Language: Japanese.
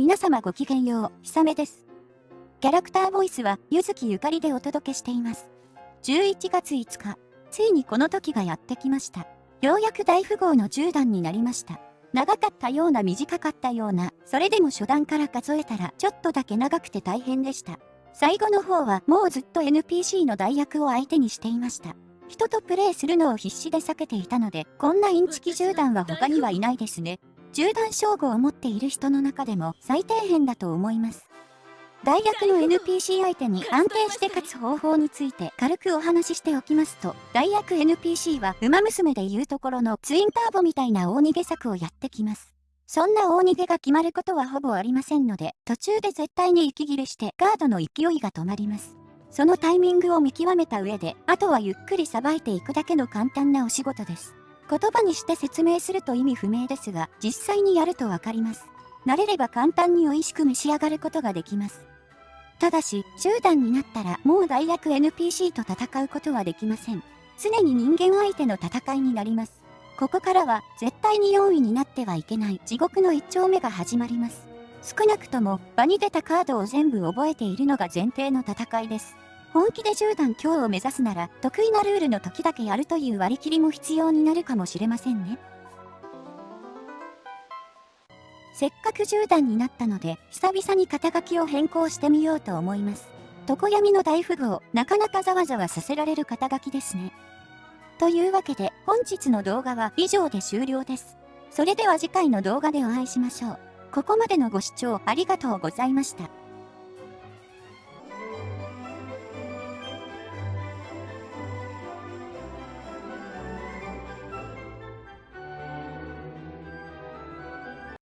皆様ごきげんよう、ひさめです。キャラクターボイスは、ゆずきゆかりでお届けしています。11月5日、ついにこの時がやってきました。ようやく大富豪の10段になりました。長かったような短かったような、それでも初段から数えたらちょっとだけ長くて大変でした。最後の方はもうずっと NPC の代役を相手にしていました。人とプレイするのを必死で避けていたので、こんなインチキ10段は他にはいないですね。10段称号を持っている人の中でも最底辺だと思います。大学の NPC 相手に安定して勝つ方法について軽くお話ししておきますと、大学 NPC は馬娘でいうところのツインターボみたいな大逃げ策をやってきます。そんな大逃げが決まることはほぼありませんので、途中で絶対に息切れしてガードの勢いが止まります。そのタイミングを見極めた上で、あとはゆっくりさばいていくだけの簡単なお仕事です。言葉にして説明すると意味不明ですが、実際にやるとわかります。慣れれば簡単に美味しく召し上がることができます。ただし、10段になったらもう大学 NPC と戦うことはできません。常に人間相手の戦いになります。ここからは絶対に4位になってはいけない地獄の1丁目が始まります。少なくとも場に出たカードを全部覚えているのが前提の戦いです。本気で10段強を目指すなら、得意なルールの時だけやるという割り切りも必要になるかもしれませんね。せっかく10段になったので、久々に肩書きを変更してみようと思います。常闇の大富豪、なかなかざわざわさせられる肩書きですね。というわけで、本日の動画は以上で終了です。それでは次回の動画でお会いしましょう。ここまでのご視聴ありがとうございました。